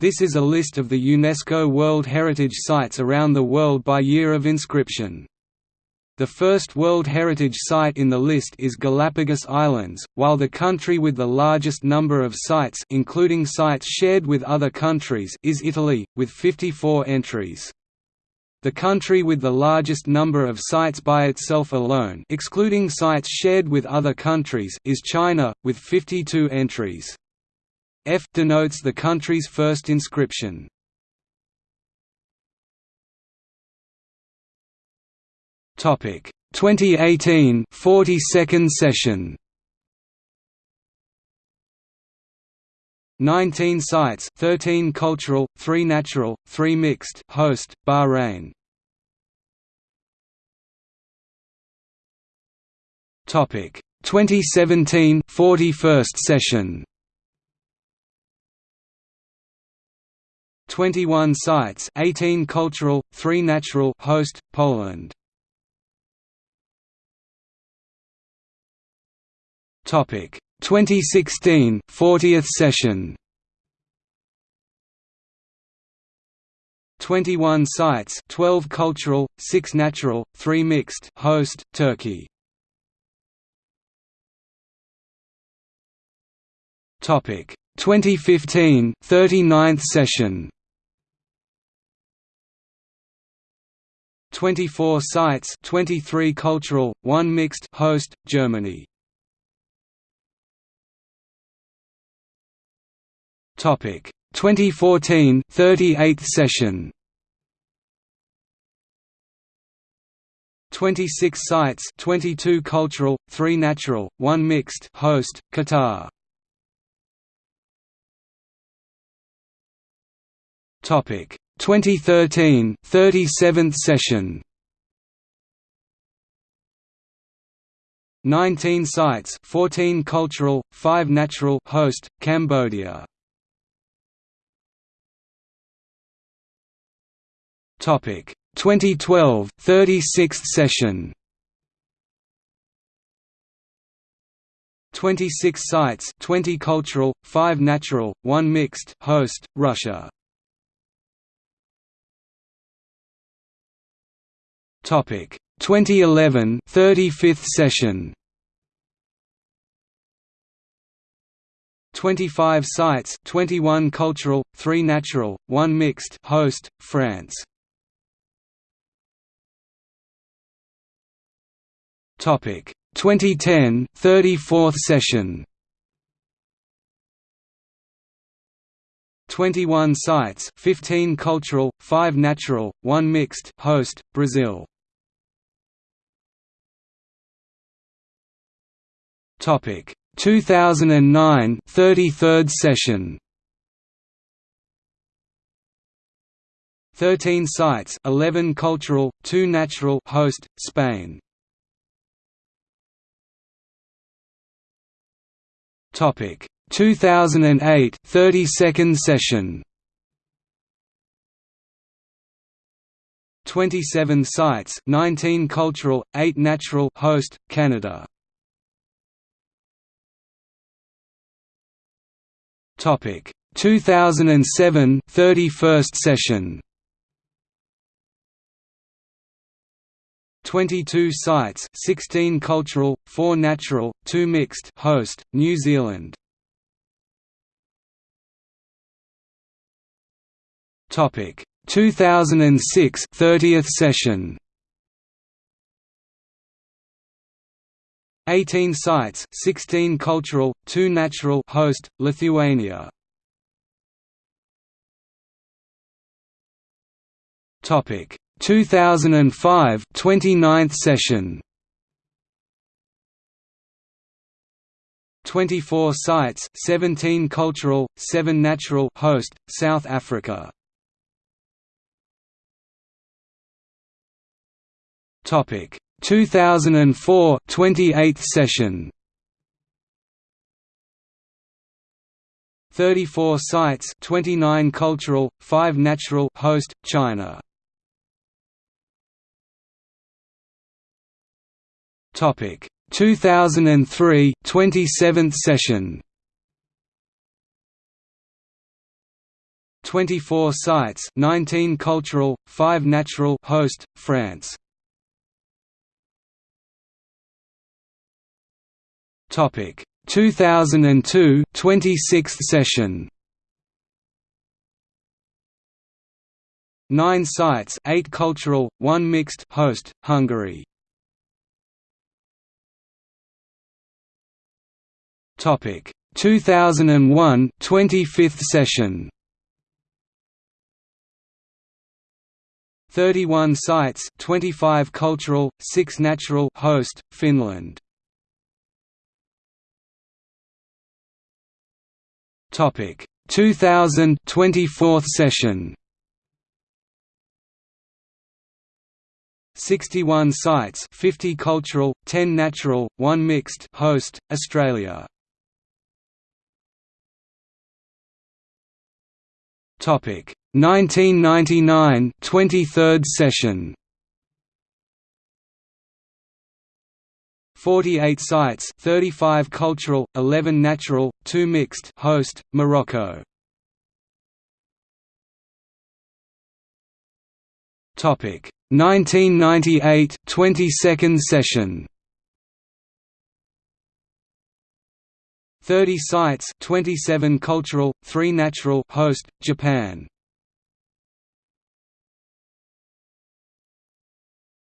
This is a list of the UNESCO World Heritage Sites around the world by year of inscription. The first World Heritage Site in the list is Galapagos Islands, while the country with the largest number of sites including sites shared with other countries is Italy, with 54 entries. The country with the largest number of sites by itself alone excluding sites shared with other countries is China, with 52 entries. F denotes the country's first inscription. Topic. 2018 42nd session. 19 sites 13 cultural, 3 natural, 3 mixed host, Bahrain. Topic. 2017 41st session 21 sites 18 cultural, 3 natural host, Poland. Topic. 2016 40th session. 21 sites 12 cultural 6 natural 3 mixed host Turkey. Topic. 2015 39th session 24 sites 23 cultural 1 mixed host Germany. Topic. 2014 38th session. 26 sites 22 cultural 3 natural 1 mixed host Qatar. Topic 2013 37th session. 19 sites 14 cultural 5 natural host Cambodia. Topic. 2012 36th session. 26 sites 20 cultural 5 natural 1 mixed host Russia Topic. 2011 35th session. 25 sites 21 cultural 3 natural 1 mixed host France. Topic. 2010 34th session 21 sites 15 cultural 5 natural 1 mixed host Brazil. Topic. 2009 33rd session. 13 sites 11 cultural 2 natural host Spain. Topic 2008 32nd session. 27 sites 19 cultural 8 natural host Canada. Topic. 2007 31st session. 22 sites 16 cultural, 4 natural, 2 mixed host, New Zealand Topic. 2006 30th session. 18 sites 16 cultural, 2 natural host, Lithuania. Topic. 2005 29th session. 24 sites 17 cultural 7 natural host South Africa topic. 2004 28th session. 34 sites 29 cultural 5 natural host China. Topic. 2003 27th session. 24 sites 19 cultural, 5 natural host, France. Topic 2002 26th session 9 sites 8 cultural, 1 mixed host, Hungary. Topic 2001 25th session 31 sites 25 cultural, 6 natural host, Finland. Topic. 2000 24th session. 61 sites 50 cultural, 10 natural, 1 mixed host, Australia. Topic. 1999 23rd session 48 sites 35 cultural, 11 natural, 2 mixed host, Morocco. Topic 1998 22nd session 30 sites 27 cultural, 3 natural host, Japan.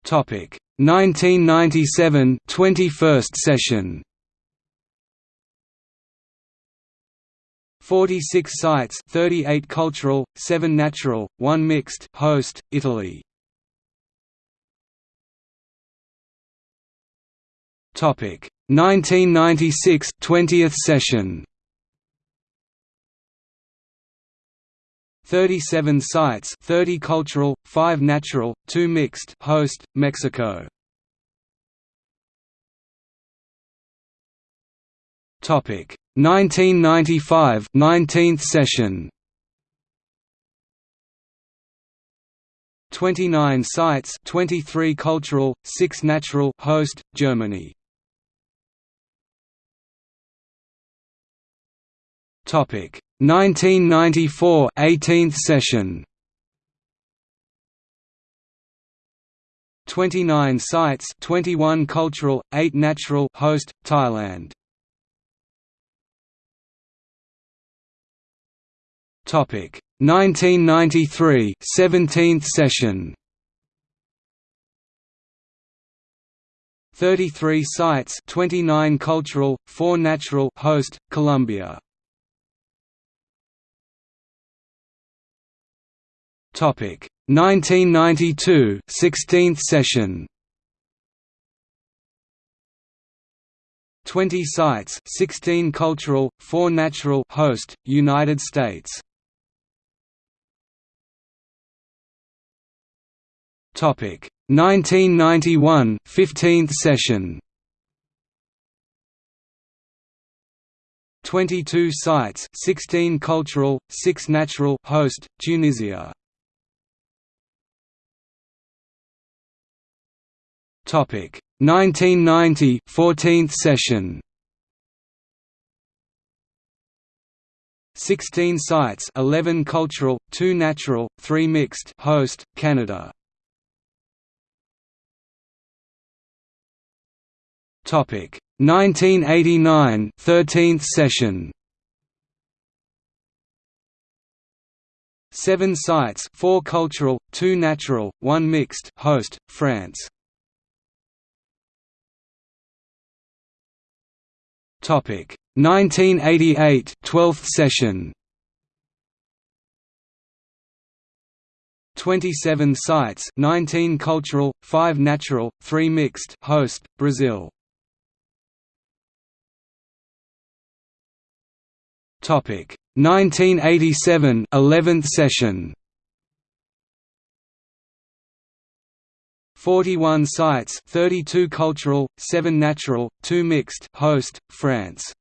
Topic. 1997 21st session. 46 sites 38 cultural, 7 natural, 1 mixed host, Italy. Topic. 1996 20th session 37 sites 30 cultural, 5 natural, 2 mixed host, Mexico. Topic 1995 19th session 29 sites 23 cultural, 6 natural host, Germany. Topic. 1994 18th session. 29 sites 21 cultural 8 natural host Thailand. Topic. 1993 17th session. 33 sites 29 cultural 4 natural host Colombia Topic. 1992 16th session. 20 sites 16 cultural 4 natural host United States. Topic. 1991 15th session. 22 sites 16 cultural 6 natural host Tunisia Topic. 1990 14th session. 16 sites 11 cultural 2 natural 3 mixed host Canada. Topic. 1989 13th session. 7 sites 4 cultural 2 natural 1 mixed host France Topic. 1988 12th session. 27 sites 19 cultural 5 natural 3 mixed host Brazil. Topic. 1987 11th session 41 sites 32 cultural, 7 natural, 2 mixed host, France.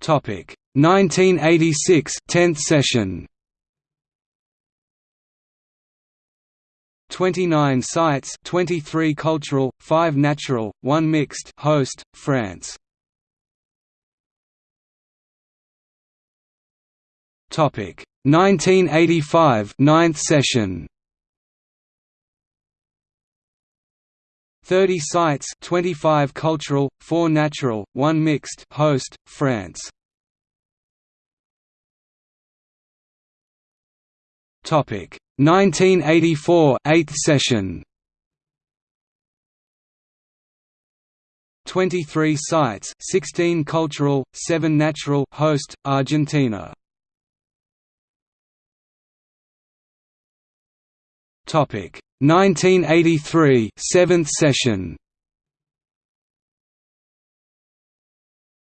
Topic. 1986 10th session. 29 sites 23 cultural, 5 natural, 1 mixed host, France. Topic 1985 ninth session. 30 sites 25 cultural, 4 natural, 1 mixed host, France. Topic. 1984 8th session. 23 sites 16 cultural, 7 natural host, Argentina Topic. 1983 7th session.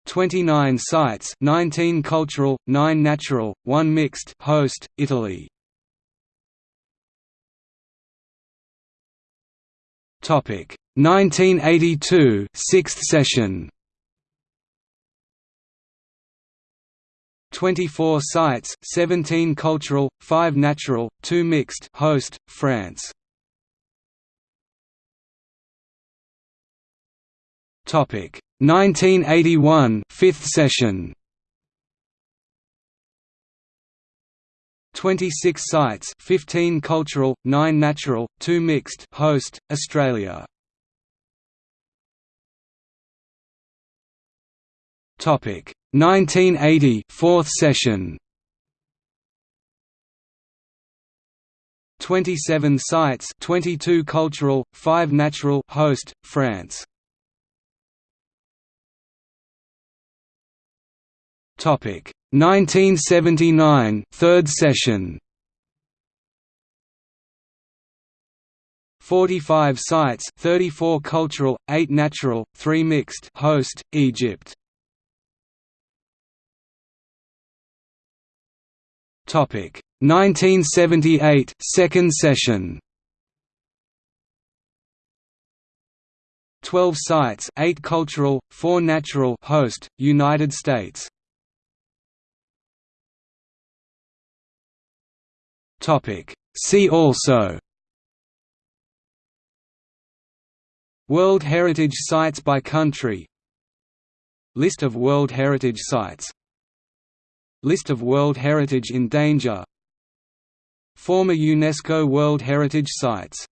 29 sites 19 cultural 9 natural 1 mixed host Italy. Topic. 1982 6th session 24 sites 17 cultural 5 natural 2 mixed host France. Topic. 1981 5th session. 26 sites 15 cultural 9 natural 2 mixed host Australia. Topic 1980 4th session. 27 sites 22 cultural 5 natural host France. Topic. 1979 third session. 45 sites 34 cultural 8 natural 3 mixed host Egypt Topic. 1978 second session. 12 sites 8 cultural 4 natural host United States. Topic. See also. World Heritage Sites by country. List of World Heritage Sites List of World Heritage in Danger. Former UNESCO World Heritage Sites